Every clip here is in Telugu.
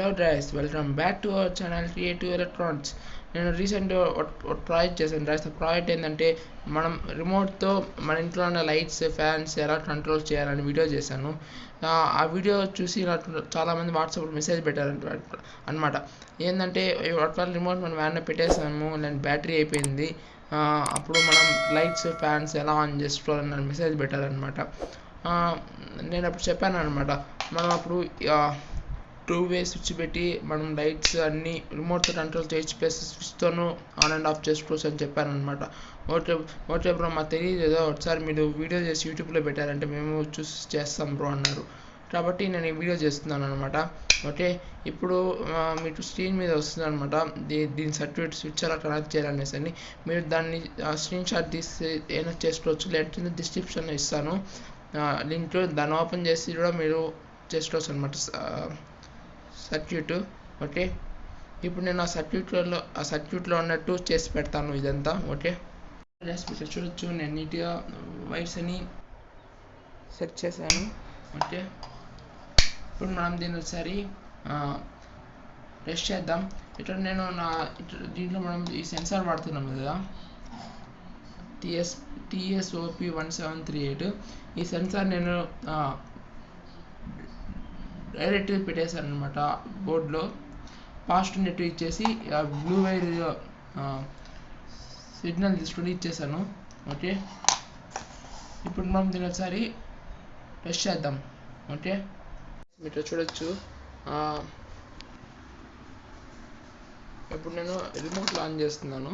Hello డ్రైస్ welcome back to our channel creative electronics నేను రీసెంట్గా ఒక ప్రాజెక్ట్ చేశాను డ్రైస్ ఆ ప్రాజెక్ట్ ఏంటంటే మనం రిమోట్తో మన ఇంట్లో ఉన్న లైట్స్ ఫ్యాన్స్ ఎలా కంట్రోల్ చేయాలని వీడియో చేశాను. ఆ వీడియో చూసి నాకు చాలామంది వాట్సాప్లో మెసేజ్ పెట్టారు అనమాట ఏంటంటే ఒకవేళ రిమోట్ మనం వ్యాన్లో పెట్టేసాము నేను బ్యాటరీ అయిపోయింది అప్పుడు మనం లైట్స్ ఫ్యాన్స్ ఎలా ఆన్ చేసుకోవాలని మెసేజ్ పెట్టారనమాట నేను అప్పుడు చెప్పాను అనమాట మనం అప్పుడు టూ వే స్విచ్ పెట్టి మనం లైట్స్ అన్నీ రిమోట్తో కంట్రోల్ చేయొచ్చు ప్లస్ స్విచ్తోనూ ఆన్ అండ్ ఆఫ్ చేసుకోవచ్చు అని చెప్పాను అనమాట ఓకే ఓకే బ్రో మాకు తెలియదు ఏదో ఒకసారి మీరు వీడియో చేసి యూట్యూబ్లో పెట్టారంటే మేము చూసి చేస్తాం బ్రో అన్నారు. కాబట్టి నేను ఈ వీడియో చేస్తున్నాను అనమాట ఓకే ఇప్పుడు మీకు స్క్రీన్ మీద వస్తుంది అనమాట దీని సర్టిఫికేట్ స్విచ్ ఎలా కనెక్ట్ చేయాలనేసి అని. మీరు దాన్ని స్క్రీన్ షాట్ తీసి ఏమైనా చేసుకోవచ్చు. లేదంటే డిస్క్రిప్షన్లో ఇస్తాను. లింక్ దాన్ని ఓపెన్ చేసి కూడా మీరు చేసుకోవచ్చు అనమాట సర్క్యూట్ ఓకే? ఇప్పుడు నేను ఆ సర్క్యూట్లలో ఆ సర్క్యూట్లో ఉన్నట్టు చేసి పెడతాను ఇదంతా ఓకే? ఇక్కడ చూడొచ్చు నేను నీట్గా వైర్స్ అని సెట్ చేశాను ఓకే? ఇప్పుడు మనం దీన్ని ఒకసారి టెస్ట్ చేద్దాం. ఇక్కడ నేను నా దీంట్లో మనం ఈ సెన్సార్ వాడుతున్నాం కదా? TS TSOP one seven three eight ఈ సెన్సార్ నేను డైరెక్ట్గా పెట్టేశాను అనమాట బోర్డులో. ఫాస్ట్ నెట్ ఇచ్చేసి బ్లూ వైర్ సిగ్నల్ తీసుకుని ఇచ్చేసాను ఓకే? ఇప్పుడు మనం దీని ఒకసారి టెస్ట్ చేద్దాం. ఓకే? మీరు చూడొచ్చు. ఇప్పుడు నేను రిమోట్లో ఆన్ చేస్తున్నాను.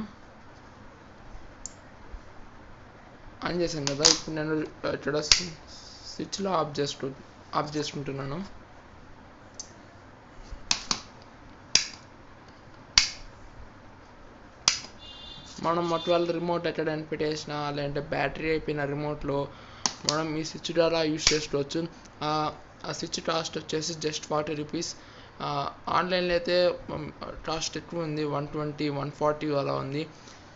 ఆన్ చేశాను కదా ఇప్పుడు నేను ఇక్కడ స్విచ్లో ఆఫ్ చేసుకు ఆఫ్ చేసుకుంటున్నాను మనం ఒకవేళ రిమోట్ ఎక్కడైనా పెట్టేసినా లేదంటే బ్యాటరీ అయిపోయిన రిమోట్లో మనం ఈ స్విచ్ ద్వారా యూస్ చేసుకోవచ్చు. ఆ స్విచ్ కాస్ట్ వచ్చేసి జస్ట్ ఫార్టీ రూపీస్ ఆన్లైన్లో అయితే కాస్ట్ ఎక్కువ ఉంది వన్ ట్వంటీ వన్ ఫార్టీ అలా ఉంది.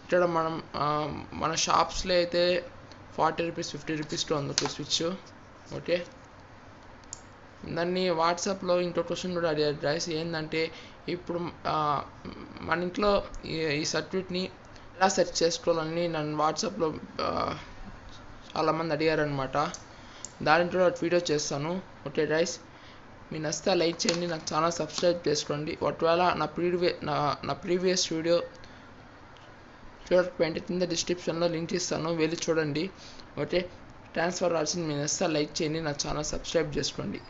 ఇక్కడ మనం మన షాప్స్లో అయితే ఫార్టీ రూపీస్ ఫిఫ్టీ రూపీస్లో ఉంది ఒక స్విచ్ ఓకే? దాన్ని వాట్సాప్లో ఇంకో క్వశ్చన్ కూడా అడిగారు. డ్రైస్ ఏంటంటే ఇప్పుడు మన ఇంట్లో ఈ సర్క్యూట్ని ఎలా సెట్ చేసుకోవాలని నన్ను వాట్సాప్లో చాలామంది అడిగారనమాట దాని కూడా వీడియో చేస్తాను. ఓకే రైస్ మీ నచ్చితే లైక్ చేయండి నాకు ఛానల్ సబ్స్క్రైబ్ చేసుకోండి. ఒకవేళ నా ప్రీవియస్ నా నా ప్రీవియస్ వీడియో చూడకపోయింటే కింద డిస్క్రిప్షన్లో లింక్ ఇస్తాను వెళ్ళి చూడండి. ఓకే ట్రాన్స్ఫర్ ఫర్ మీ నచ్చితే లైక్ చేయండి నా ఛానల్ సబ్స్క్రైబ్ చేసుకోండి.